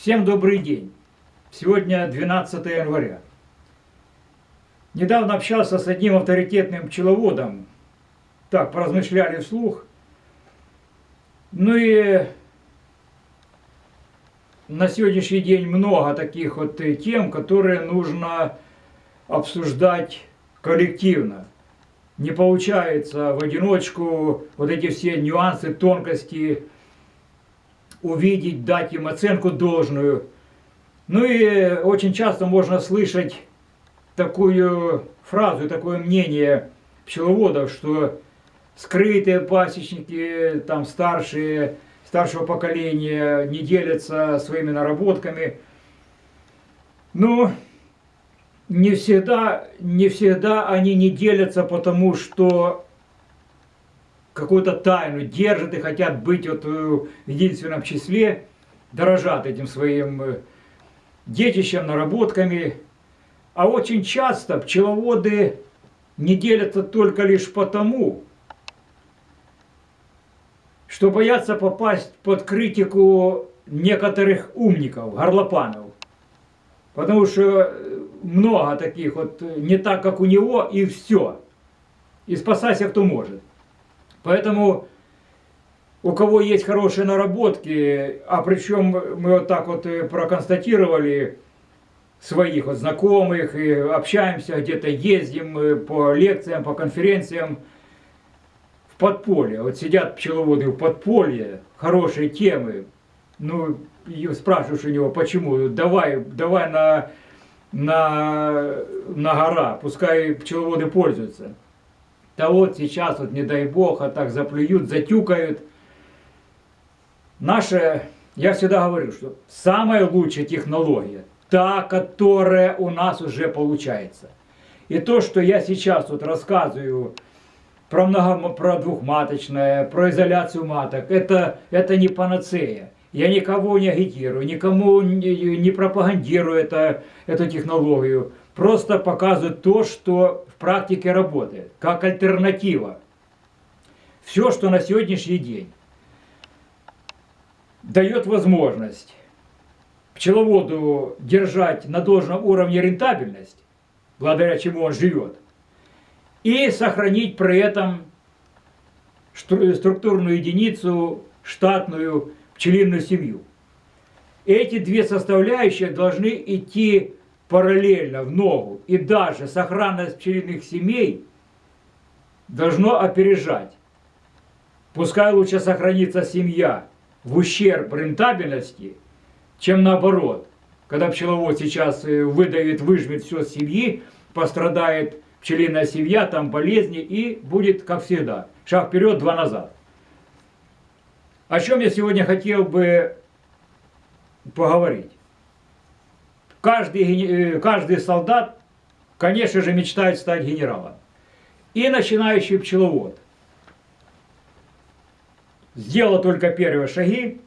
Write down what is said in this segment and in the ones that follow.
Всем добрый день. Сегодня 12 января. Недавно общался с одним авторитетным пчеловодом. Так, поразмышляли вслух. Ну и на сегодняшний день много таких вот тем, которые нужно обсуждать коллективно. Не получается в одиночку вот эти все нюансы, тонкости увидеть, дать им оценку должную. Ну и очень часто можно слышать такую фразу, такое мнение пчеловодов, что скрытые пасечники, там старшие, старшего поколения не делятся своими наработками. Ну, не всегда, не всегда они не делятся, потому что какую-то тайну держат и хотят быть вот в единственном числе, дорожат этим своим э, детищем, наработками. А очень часто пчеловоды не делятся только лишь потому, что боятся попасть под критику некоторых умников, горлопанов. Потому что э, много таких вот э, не так, как у него, и все. И спасайся, кто может. Поэтому у кого есть хорошие наработки, а причем мы вот так вот проконстатировали своих вот знакомых, и общаемся, где-то ездим э, по лекциям, по конференциям, в подполье. Вот сидят пчеловоды в подполье, хорошие темы, ну, спрашиваешь у него, почему, давай, давай на, на, на гора, пускай пчеловоды пользуются. Да вот сейчас, вот не дай бог, а так заплюют, затюкают. Наша, я всегда говорю, что самая лучшая технология, та, которая у нас уже получается. И то, что я сейчас вот рассказываю про, много, про двухматочное, про изоляцию маток, это, это не панацея. Я никого не агитирую, никому не, не пропагандирую это, эту технологию. Просто показывают то, что практике работает, как альтернатива. Все, что на сегодняшний день дает возможность пчеловоду держать на должном уровне рентабельность, благодаря чему он живет, и сохранить при этом структурную единицу, штатную пчелиную семью. Эти две составляющие должны идти параллельно в ногу, и даже сохранность пчелиных семей должно опережать. Пускай лучше сохранится семья в ущерб рентабельности, чем наоборот. Когда пчеловод сейчас э, выдавит, выжмет все с семьи, пострадает пчелиная семья, там болезни, и будет, как всегда, шаг вперед, два назад. О чем я сегодня хотел бы поговорить? Каждый, э, каждый солдат, конечно же, мечтает стать генералом. И начинающий пчеловод. Сделал только первые шаги,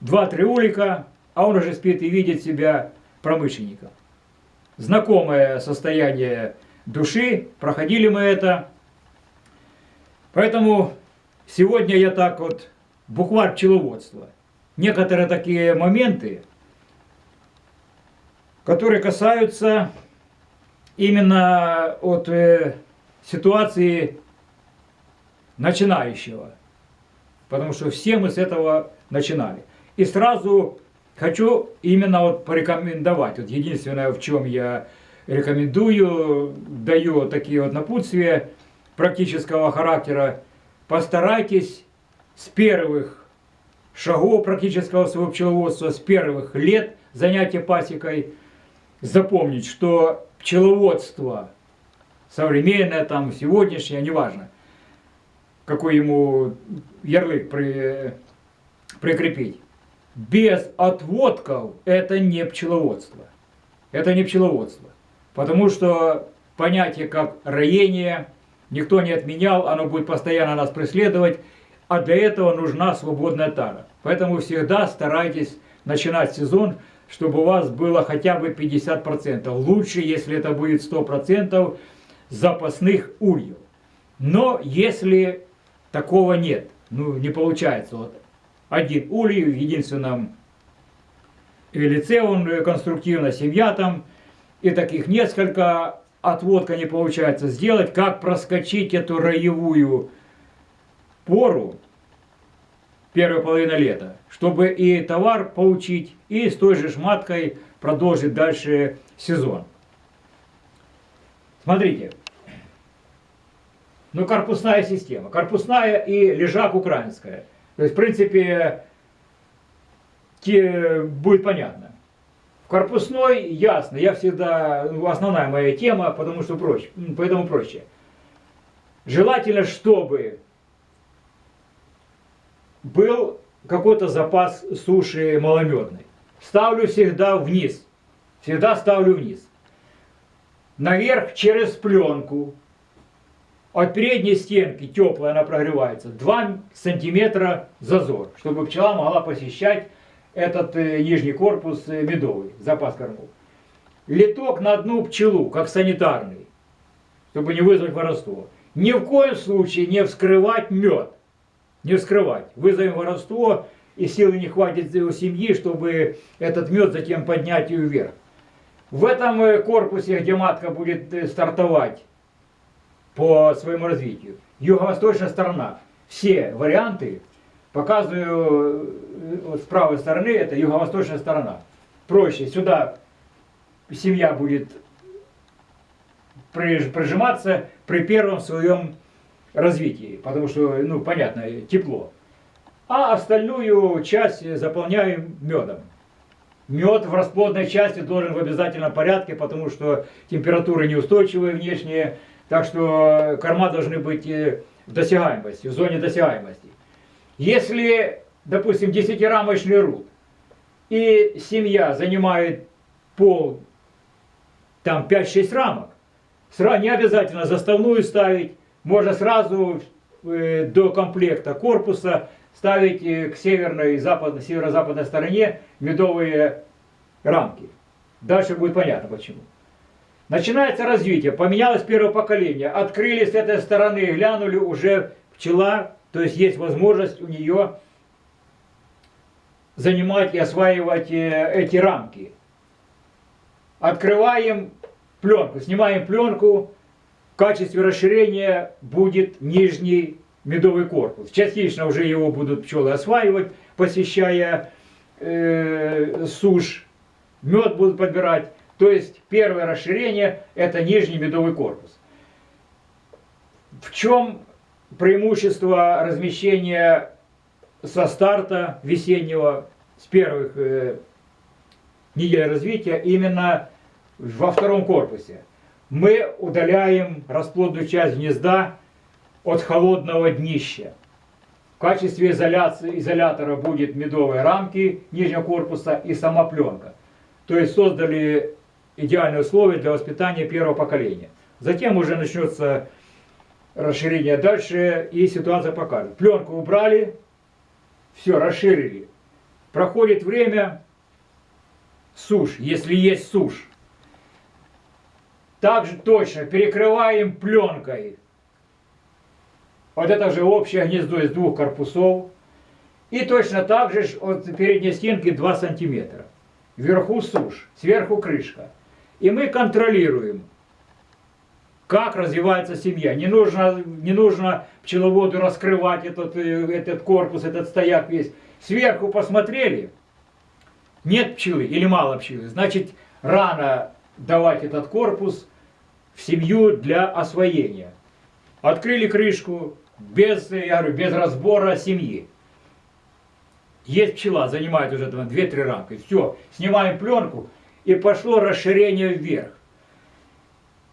два-три улика, а он уже спит и видит себя промышленником. Знакомое состояние души, проходили мы это. Поэтому сегодня я так вот, букварь пчеловодства. Некоторые такие моменты, которые касаются именно от э, ситуации начинающего. Потому что все мы с этого начинали. И сразу хочу именно вот порекомендовать. Вот единственное, в чем я рекомендую, даю такие вот напутствия практического характера. Постарайтесь с первых шагов практического своего пчеловодства, с первых лет занятия пасекой – запомнить, что пчеловодство современное, там, сегодняшнее, неважно, какой ему ярлык при, прикрепить, без отводков это не пчеловодство. Это не пчеловодство. Потому что понятие как роение никто не отменял, оно будет постоянно нас преследовать, а для этого нужна свободная тара. Поэтому всегда старайтесь начинать сезон чтобы у вас было хотя бы 50%. Лучше, если это будет 100% запасных ульев. Но если такого нет, ну не получается, вот один улей в единственном лице он э, конструктивно, семья там, и таких несколько отводка не получается сделать, как проскочить эту роевую пору, первая половина лета, чтобы и товар получить, и с той же шматкой продолжить дальше сезон. Смотрите, ну корпусная система, корпусная и лежак украинская. То есть, в принципе, те, будет понятно. В корпусной ясно, я всегда, ну, основная моя тема, потому что проще, поэтому проще. Желательно, чтобы был какой-то запас суши маломедной. Ставлю всегда вниз. Всегда ставлю вниз. Наверх через пленку. От передней стенки теплая она прогревается. 2 сантиметра зазор, чтобы пчела могла посещать этот э, нижний корпус э, медовый, запас кормов. Литок на одну пчелу, как санитарный, чтобы не вызвать воровство. Ни в коем случае не вскрывать мед. Не вскрывать. Вызовем воровство, и силы не хватит у семьи, чтобы этот мед затем поднять ее вверх. В этом э, корпусе, где матка будет стартовать по своему развитию, юго-восточная сторона, все варианты Показываю э, с правой стороны, это юго-восточная сторона. Проще, сюда семья будет прижиматься при первом своем развитии, потому что, ну, понятно, тепло. А остальную часть заполняем медом. Мед в расплодной части должен в обязательном порядке, потому что температуры неустойчивые внешние, так что корма должны быть э, в досягаемости, в зоне досягаемости. Если, допустим, десятирамочный руд, и семья занимает пол, там 5-6 рамок, не обязательно заставную ставить, можно сразу э, до комплекта корпуса ставить э, к северной западной, северо-западной стороне медовые рамки. Дальше будет понятно почему. Начинается развитие, поменялось первое поколение, открыли с этой стороны, глянули, уже пчела то есть есть возможность у нее занимать и осваивать э, эти рамки. Открываем пленку, снимаем пленку, в качестве расширения будет нижний медовый корпус. Частично уже его будут пчелы осваивать, посещая э, сушь, мед будут подбирать. То есть первое расширение это нижний медовый корпус. В чем преимущество размещения со старта весеннего, с первых э, недель развития, именно во втором корпусе. Мы удаляем расплодную часть гнезда от холодного днища. В качестве изоляции, изолятора будет медовые рамки нижнего корпуса и сама пленка. То есть создали идеальные условия для воспитания первого поколения. Затем уже начнется расширение дальше, и ситуация покажет. Пленку убрали, все, расширили. Проходит время, сушь, если есть сушь. Также точно перекрываем пленкой. Вот это же общее гнездо из двух корпусов. И точно так же от передней стенки 2 сантиметра. Вверху сушь, сверху крышка. И мы контролируем как развивается семья. Не нужно, не нужно пчеловоду раскрывать этот, э, этот корпус, этот стояк весь. Сверху посмотрели, нет пчелы или мало пчелы, значит рано давать этот корпус в семью для освоения. Открыли крышку без, я говорю, без разбора семьи. Есть пчела, занимает уже 2-3 рамки. Все, снимаем пленку и пошло расширение вверх.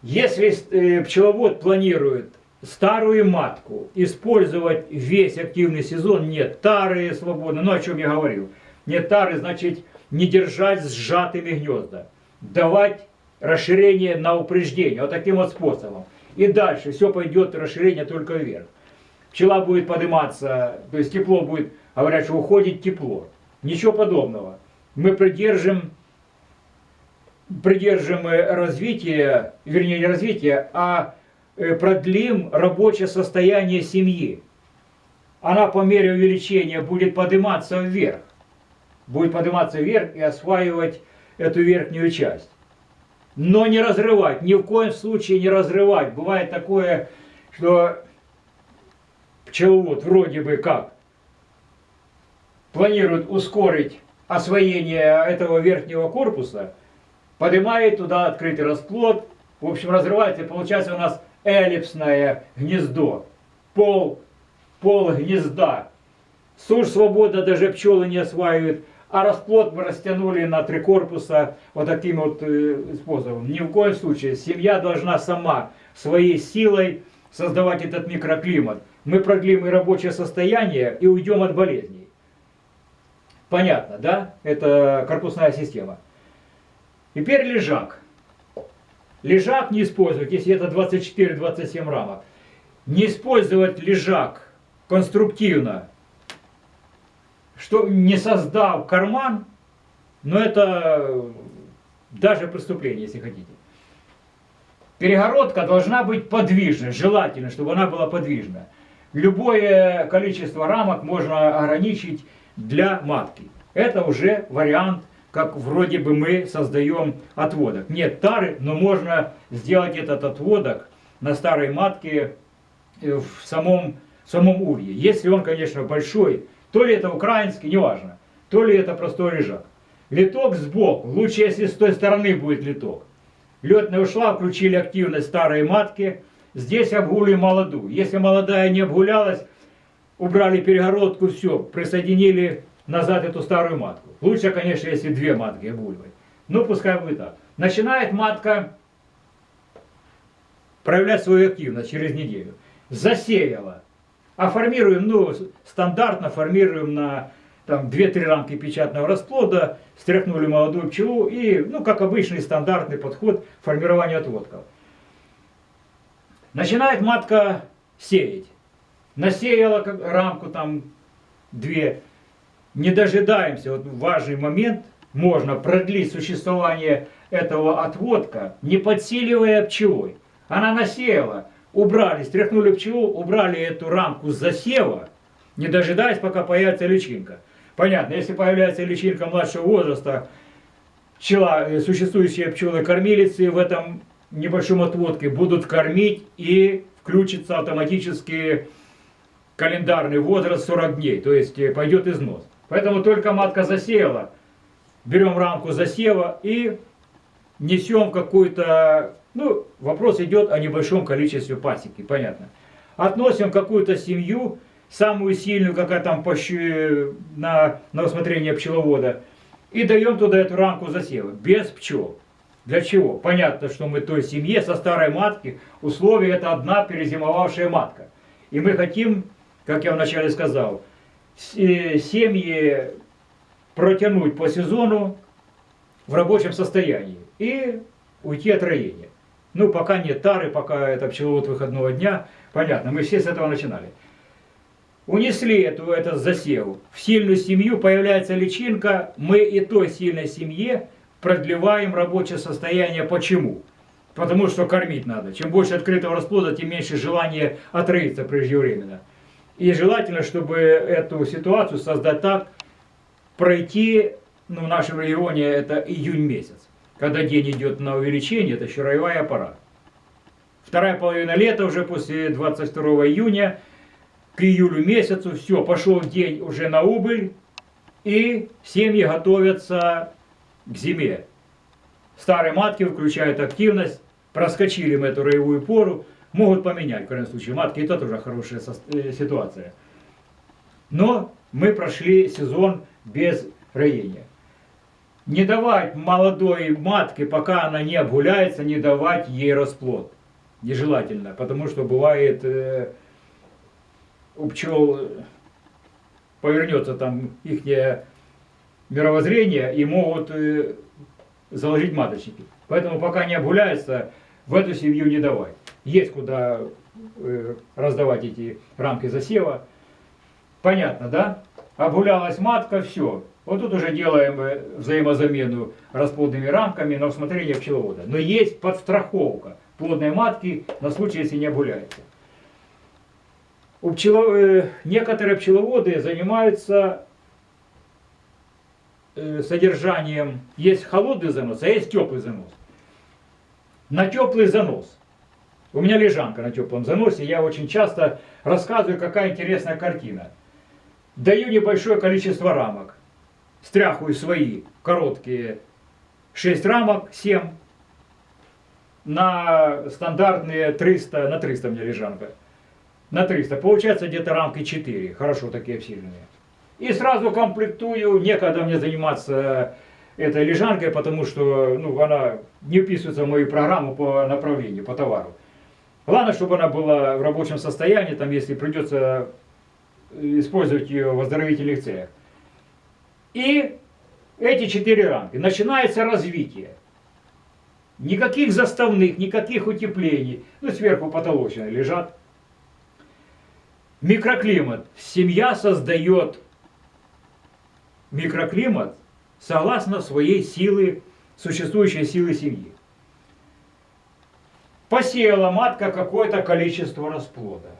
Если э, пчеловод планирует старую матку использовать весь активный сезон, нет тары свободно, ну о чем я говорил, нет тары, значит не держать сжатыми гнезда, давать расширение на упреждение, вот таким вот способом. И дальше все пойдет расширение только вверх. Пчела будет подниматься, то есть тепло будет, говорят, что уходит тепло. Ничего подобного. Мы придержим придержим развитие, вернее не развитие, а э, продлим рабочее состояние семьи. Она по мере увеличения будет подниматься вверх. будет подниматься вверх и осваивать эту верхнюю часть. Но не разрывать, ни в коем случае не разрывать. Бывает такое, что пчеловод вроде бы как планирует ускорить освоение этого верхнего корпуса, поднимает туда открытый расплод, в общем разрывается, и получается у нас эллипсное гнездо, пол, пол гнезда. Сушь свобода даже пчелы не осваивают, а расплод мы растянули на три корпуса вот таким вот э, способом. Ни в коем случае семья должна сама своей силой создавать этот микроклимат. Мы продлим и рабочее состояние и уйдем от болезней. Понятно, да? Это корпусная система. Теперь лежак. Лежак не использовать, если это 24-27 рамок. Не использовать лежак конструктивно, что не создав карман, но это даже преступление, если хотите. Перегородка должна быть подвижной, желательно, чтобы она была подвижна. Любое количество рамок можно ограничить для матки. Это уже вариант, как вроде бы мы создаем отводок. Нет тары, но можно сделать этот отводок на старой матке э, в самом, в самом улье. Если он, конечно, большой, то ли это украинский, неважно, то ли это простой лежак. Литок сбоку, лучше если с той стороны будет литок. Летная ушла, включили активность старой матки, здесь обгули молодую. Если молодая не обгулялась, убрали перегородку, все, присоединили назад эту старую матку. Лучше, конечно, если две матки обгуливать. Ну, пускай будет так. Начинает матка проявлять свою активность через неделю. Засеяла. А формируем, ну, стандартно формируем на там 2-3 рамки печатного расплода, стряхнули молодую пчелу и, ну, как обычный стандартный подход к отводков. Начинает матка сеять. Насеяла рамку там две. Не дожидаемся, вот важный момент, можно продлить существование этого отводка, не подсиливая пчелой. Она насеяла, убрали, стряхнули пчелу, убрали эту рамку засева, не дожидаясь, пока появится личинка. Понятно, если появляется личинка младшего возраста, пчела, э, существующие пчелы-кормилицы в этом небольшом отводке будут кормить и включится автоматически календарный возраст 40 дней, то есть э, пойдет износ. Поэтому только матка засеяла, берем рамку засева и несем какую-то, ну, вопрос идет о небольшом количестве пасеки, понятно. Относим какую-то семью, самую сильную, какая там на, на усмотрение пчеловода, и даем туда эту рамку засева, без пчел. Для чего? Понятно, что мы той семье со старой матки, условие это одна перезимовавшая матка. И мы хотим, как я вначале сказал, э, семьи протянуть по сезону в рабочем состоянии и уйти от роения. Ну, пока нет тары, пока это пчеловод выходного дня, понятно, мы все с этого начинали. Унесли эту, этот засев. В сильную семью появляется личинка, мы и той сильной семье продлеваем рабочее состояние. Почему? Потому что кормить надо. Чем больше открытого расплода, тем меньше желания отроиться преждевременно. И желательно, чтобы эту ситуацию создать так, пройти, ну, в нашем регионе это июнь месяц, когда день идет на увеличение, это еще роевая аппарат. Вторая половина лета, уже после 22 июня, к июлю месяцу, все, пошел день уже на убыль, и семьи готовятся к зиме. Старые матки включают активность, проскочили мы эту роевую пору, могут поменять, в крайнем случае, матки, это тоже хорошая э, ситуация. Но мы прошли сезон без роения. Не давать молодой матке, пока она не обгуляется, не давать ей расплод. Нежелательно, потому что бывает э, у пчел повернется там их мировоззрение и могут э, заложить маточники. Поэтому пока не обгуляется, в эту семью не давать. Есть куда э, раздавать эти рамки засева. Понятно, да? Обгулялась матка, все. Вот тут уже делаем э, взаимозамену расплодными рамками на усмотрение пчеловода. Но есть подстраховка плодной матки на случай, если не обгуляется. У пчело... Некоторые пчеловоды занимаются э, содержанием, есть холодный занос, а есть теплый занос. На теплый занос. У меня лежанка на теплом заносе, я очень часто рассказываю, какая интересная картина. Даю небольшое количество рамок, стряхиваю свои короткие 6 рамок, 7, на стандартные 300, на 300 у меня лежанка. На 300. Получается где-то рамки 4. Хорошо такие обсиленные. И сразу комплектую. Некогда мне заниматься этой лежанкой, потому что ну, она не вписывается в мою программу по направлению, по товару. Главное, чтобы она была в рабочем состоянии, там, если придется использовать ее в оздоровительных целях. И эти четыре рамки. Начинается развитие. Никаких заставных, никаких утеплений. Ну, сверху потолочные лежат. Микроклимат. Семья создает микроклимат согласно своей силы, существующей силы семьи. Посеяла матка какое-то количество расплода.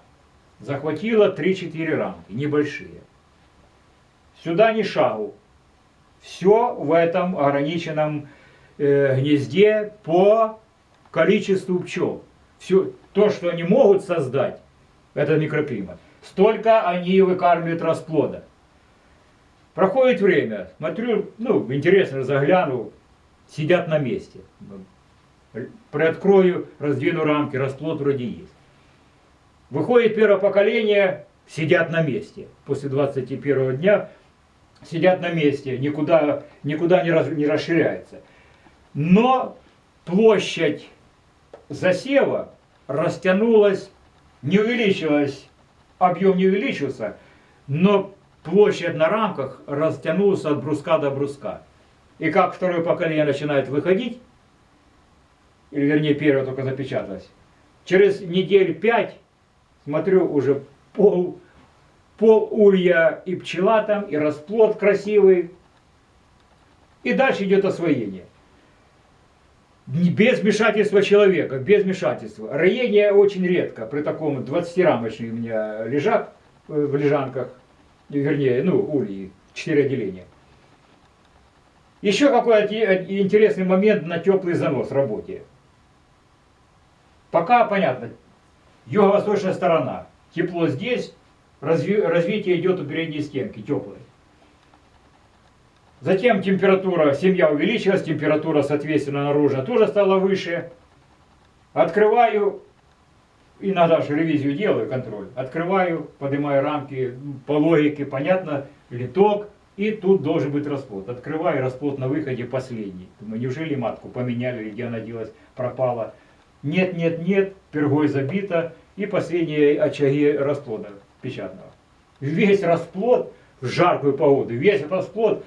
Захватила 3-4 рамки, небольшие. Сюда ни шагу. Все в этом ограниченном э, гнезде по количеству пчел. Все, то, что они могут создать, этот микроклимат, столько они выкармливают расплода. Проходит время, смотрю, ну, интересно, загляну, сидят на месте. Приоткрою, раздвину рамки, расплод вроде есть. Выходит первое поколение, сидят на месте. После 21 дня сидят на месте, никуда, никуда не, раз, не расширяется. Но площадь засева растянулась, не увеличилась, объем не увеличился, но площадь на рамках растянулась от бруска до бруска. И как второе поколение начинает выходить, или вернее первое только запечаталось, через недель пять, смотрю, уже пол, пол улья и пчела там, и расплод красивый, и дальше идет освоение без вмешательства человека, без вмешательства. Роение очень редко, при таком 20-рамочный у меня лежак э, в лежанках, вернее, ну, ульи, 4 отделения. Еще какой интересный момент на теплый занос работе. Пока понятно, юго-восточная сторона, тепло здесь, разви развитие идет у передней стенки, теплой. Затем температура, семья увеличилась, температура, соответственно, наружно тоже стала выше. Открываю, иногда же ревизию делаю, контроль. Открываю, поднимаю рамки, по логике, понятно, литок, и тут должен быть расплод. Открываю, расплод на выходе последний. Думаю, неужели матку поменяли, где она делась, пропала. Нет, нет, нет, пергой забито, и последние очаги расплода печатного. Весь расплод в жаркую погоду, весь расплод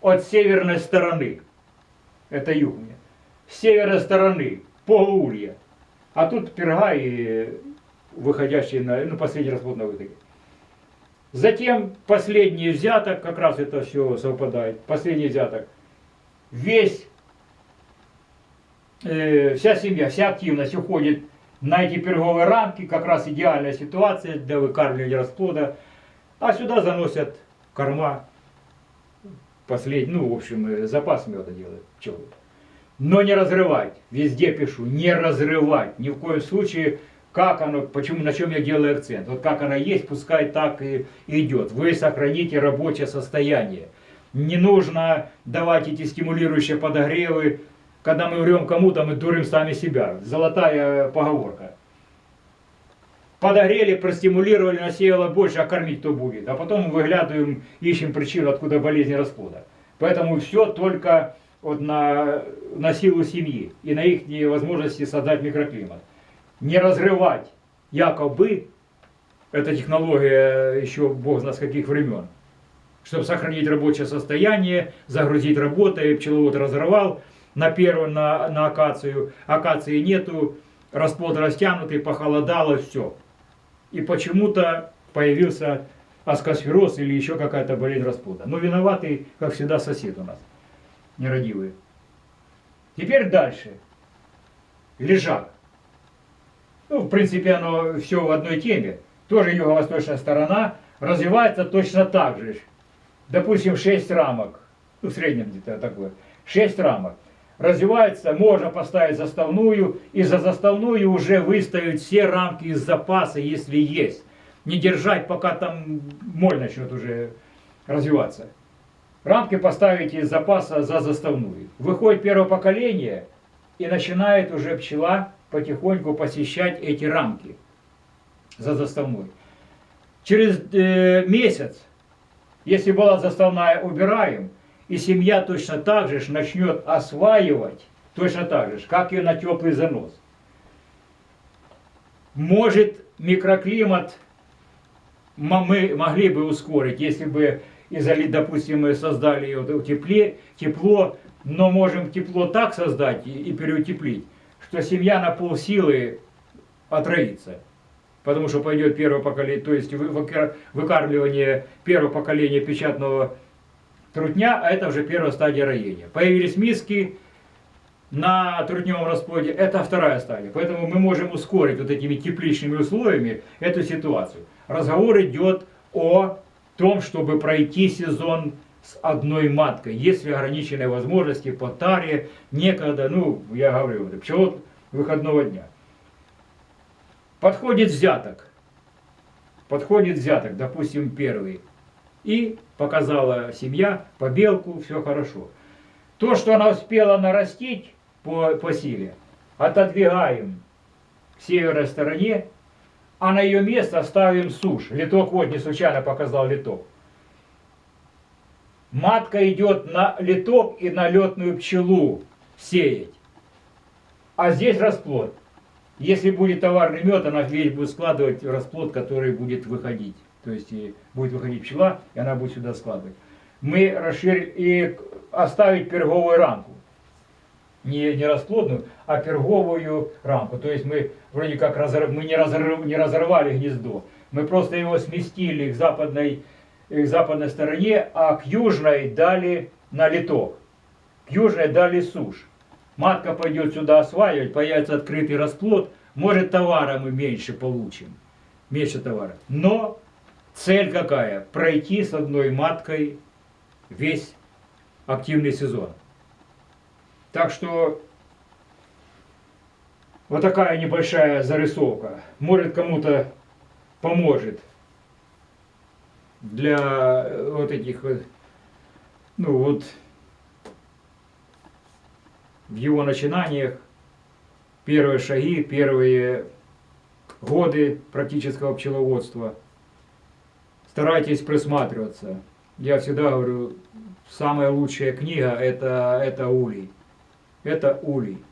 от северной стороны. Это юг мне. С северной стороны, полуулья. А тут перга и выходящий на, ну, последний расплод на выходе. Затем последний взяток, как раз это все совпадает, последний взяток. Весь, вся семья, вся активность уходит на эти перговые рамки, как раз идеальная ситуация для выкармливания расплода. А сюда заносят корма последний, ну, в общем, запас меда делает пчелы. Но не разрывать, везде пишу, не разрывать, ни в коем случае, как оно, почему, на чем я делаю акцент. Вот как она есть, пускай так и идет. Вы сохраните рабочее состояние. Не нужно давать эти стимулирующие подогревы, когда мы врем кому-то, мы дурим сами себя. Золотая поговорка. Подогрели, простимулировали, насеяло больше, а кормить кто будет. А потом выглядываем, ищем причину, откуда болезнь расплода. Поэтому все только вот на, на силу семьи и на их возможности создать микроклимат. Не разрывать якобы, эта технология еще бог знает с каких времен, чтобы сохранить рабочее состояние, загрузить работой, пчеловод разорвал на первую, на, на акацию, акации нету, расплод растянутый, похолодало, все и почему-то появился аскосфероз или еще какая-то болезнь расплода. Но виноватый, как всегда, сосед у нас, нерадивый. Теперь дальше. Лежак. Ну, в принципе, оно все в одной теме. Тоже юго-восточная сторона развивается точно так же. Допустим, 6 рамок ну, в среднем где-то такое, 6 рамок. Развивается, можно поставить заставную, и за заставную уже выставить все рамки из запаса, если есть. Не держать, пока там моль начнет уже развиваться. Рамки поставить из запаса за заставную. Выходит первое поколение, и начинает уже пчела потихоньку посещать эти рамки за заставной. Через э, месяц, если была заставная, убираем, и семья точно так же начнет осваивать, точно так же, как и на теплый занос. Может микроклимат мы могли бы ускорить, если бы изоли, допустим, мы создали тепле, тепло, но можем тепло так создать и, переутеплить, что семья на полсилы отроится. Потому что пойдет первое поколение, то есть вы- выка- выкармливание первого поколения печатного трутня, а это уже первая стадия роения. Появились миски на трутневом расплоде, это вторая стадия. Поэтому мы можем ускорить вот этими тепличными условиями эту ситуацию. Разговор идет о том, чтобы пройти сезон с одной маткой, если ограниченные возможности по таре, некогда, ну, я говорю, пчелот выходного дня. Подходит взяток. Подходит взяток, допустим, первый. И показала семья побелку, все хорошо. То, что она успела нарастить по, по силе, отодвигаем к северной стороне, а на ее место ставим сушь. Литок, вот не случайно показал литок. Матка идет на литок и на летную пчелу сеять. А здесь расплод. Если будет товарный мед, она весь будет складывать расплод, который будет выходить. То есть и будет выходить пчела, и она будет сюда складывать. Мы расширили и оставить перговую рамку. Не, не расплодную, а перговую рамку. То есть мы вроде как разор- мы не, разорв- не разорвали гнездо. Мы просто его сместили к западной, э, к западной стороне, а к южной дали на литок. К южной дали сушь. Матка пойдет сюда осваивать, появится открытый расплод, может товара мы меньше получим, меньше товара. Но цель какая? Пройти с одной маткой весь активный сезон. Так что вот такая небольшая зарисовка. Может кому-то поможет для вот этих вот, ну вот в его начинаниях, первые шаги, первые годы практического пчеловодства. Старайтесь присматриваться. Я всегда говорю, самая лучшая книга это, это улей. Это улей.